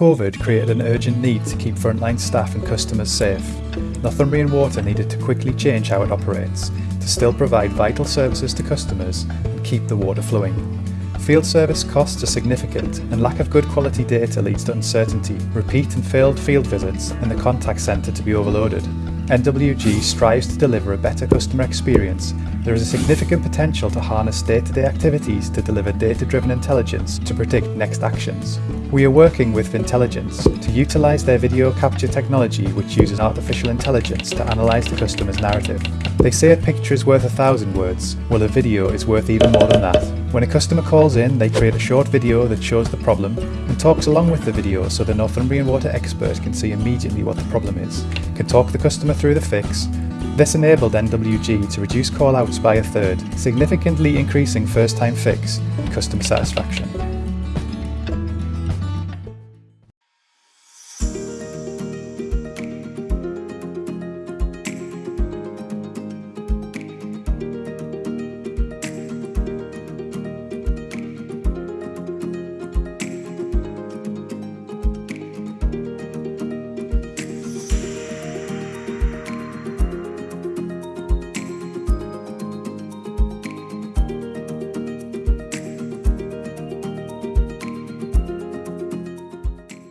COVID created an urgent need to keep frontline staff and customers safe. Northumbrian Water needed to quickly change how it operates to still provide vital services to customers and keep the water flowing. Field service costs are significant and lack of good quality data leads to uncertainty, repeat and failed field visits and the contact centre to be overloaded. NWG strives to deliver a better customer experience, there is a significant potential to harness day-to-day activities to deliver data-driven intelligence to predict next actions. We are working with Vyntelligence to utilise their video capture technology which uses artificial intelligence to analyse the customer's narrative. They say a picture is worth a thousand words, well a video is worth even more than that. When a customer calls in, they create a short video that shows the problem and talks along with the video so the Northumbrian Water expert can see immediately what the problem is, can talk the customer through the fix, this enabled NWG to reduce call-outs by a third, significantly increasing first-time fix and customer satisfaction.